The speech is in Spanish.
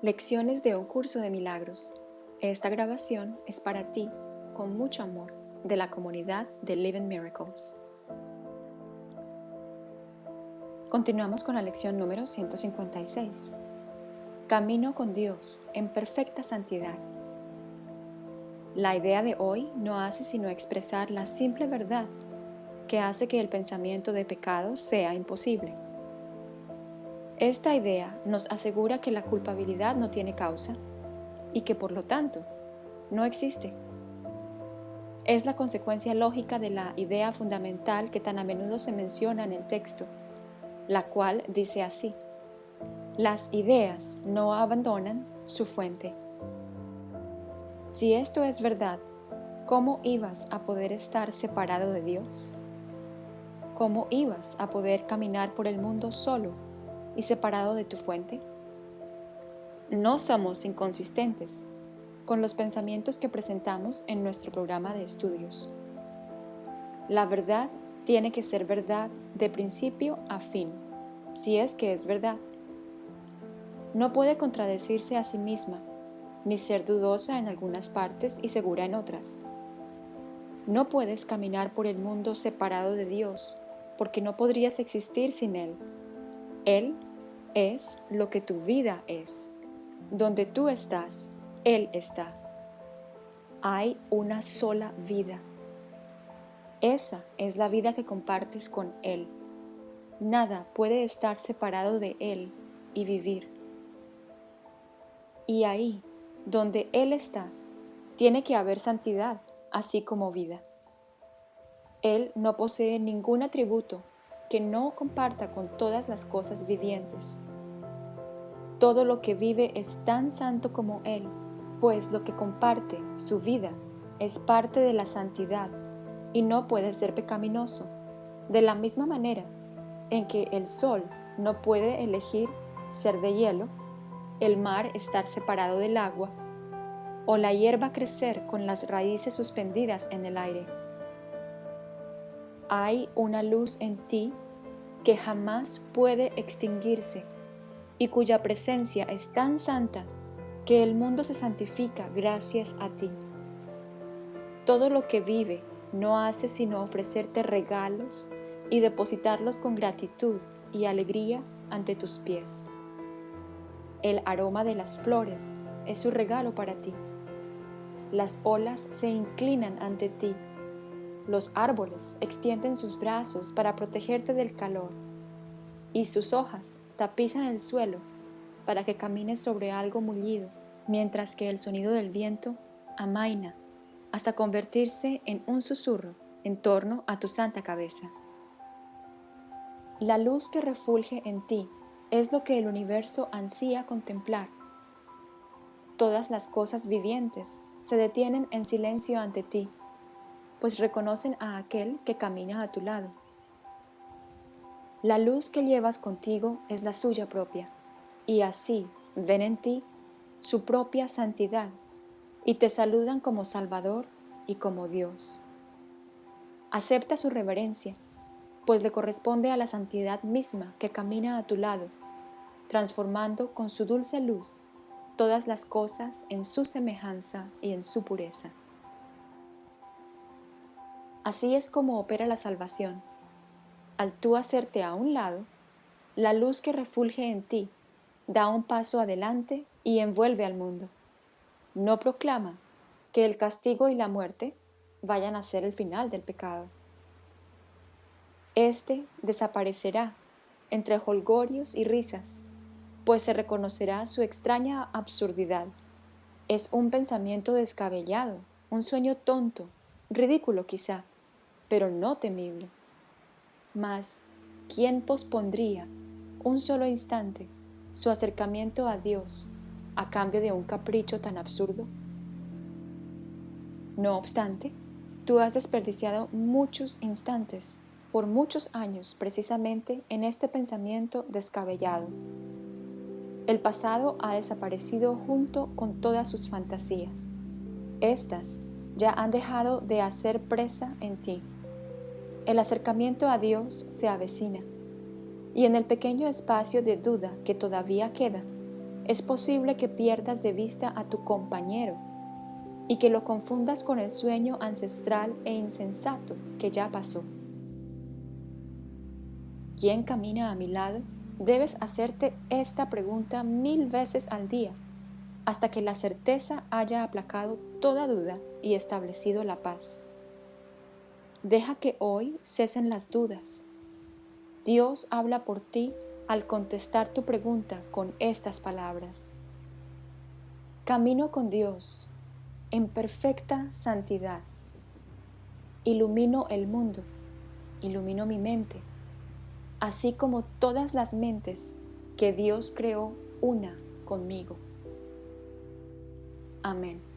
Lecciones de un curso de milagros. Esta grabación es para ti, con mucho amor, de la comunidad de Living Miracles. Continuamos con la lección número 156. Camino con Dios en perfecta santidad. La idea de hoy no hace sino expresar la simple verdad que hace que el pensamiento de pecado sea imposible. Esta idea nos asegura que la culpabilidad no tiene causa y que por lo tanto no existe. Es la consecuencia lógica de la idea fundamental que tan a menudo se menciona en el texto, la cual dice así, las ideas no abandonan su fuente. Si esto es verdad, ¿cómo ibas a poder estar separado de Dios? ¿Cómo ibas a poder caminar por el mundo solo y separado de tu fuente? No somos inconsistentes con los pensamientos que presentamos en nuestro programa de estudios. La verdad tiene que ser verdad de principio a fin, si es que es verdad. No puede contradecirse a sí misma, ni ser dudosa en algunas partes y segura en otras. No puedes caminar por el mundo separado de Dios, porque no podrías existir sin Él. Él es lo que tu vida es. Donde tú estás, Él está. Hay una sola vida. Esa es la vida que compartes con Él. Nada puede estar separado de Él y vivir. Y ahí, donde Él está, tiene que haber santidad, así como vida. Él no posee ningún atributo que no comparta con todas las cosas vivientes. Todo lo que vive es tan santo como Él, pues lo que comparte, su vida, es parte de la santidad y no puede ser pecaminoso, de la misma manera en que el sol no puede elegir ser de hielo, el mar estar separado del agua, o la hierba crecer con las raíces suspendidas en el aire hay una luz en ti que jamás puede extinguirse y cuya presencia es tan santa que el mundo se santifica gracias a ti. Todo lo que vive no hace sino ofrecerte regalos y depositarlos con gratitud y alegría ante tus pies. El aroma de las flores es su regalo para ti. Las olas se inclinan ante ti los árboles extienden sus brazos para protegerte del calor y sus hojas tapizan el suelo para que camines sobre algo mullido, mientras que el sonido del viento amaina hasta convertirse en un susurro en torno a tu santa cabeza. La luz que refulge en ti es lo que el universo ansía contemplar. Todas las cosas vivientes se detienen en silencio ante ti pues reconocen a aquel que camina a tu lado. La luz que llevas contigo es la suya propia, y así ven en ti su propia santidad y te saludan como Salvador y como Dios. Acepta su reverencia, pues le corresponde a la santidad misma que camina a tu lado, transformando con su dulce luz todas las cosas en su semejanza y en su pureza. Así es como opera la salvación. Al tú hacerte a un lado, la luz que refulge en ti da un paso adelante y envuelve al mundo. No proclama que el castigo y la muerte vayan a ser el final del pecado. Este desaparecerá entre holgorios y risas, pues se reconocerá su extraña absurdidad. Es un pensamiento descabellado, un sueño tonto, ridículo quizá, pero no temible. Mas, ¿quién pospondría un solo instante su acercamiento a Dios a cambio de un capricho tan absurdo? No obstante, tú has desperdiciado muchos instantes por muchos años precisamente en este pensamiento descabellado. El pasado ha desaparecido junto con todas sus fantasías. Estas ya han dejado de hacer presa en ti el acercamiento a Dios se avecina, y en el pequeño espacio de duda que todavía queda, es posible que pierdas de vista a tu compañero y que lo confundas con el sueño ancestral e insensato que ya pasó. ¿Quién camina a mi lado? Debes hacerte esta pregunta mil veces al día, hasta que la certeza haya aplacado toda duda y establecido la paz. Deja que hoy cesen las dudas. Dios habla por ti al contestar tu pregunta con estas palabras. Camino con Dios en perfecta santidad. Ilumino el mundo, ilumino mi mente, así como todas las mentes que Dios creó una conmigo. Amén.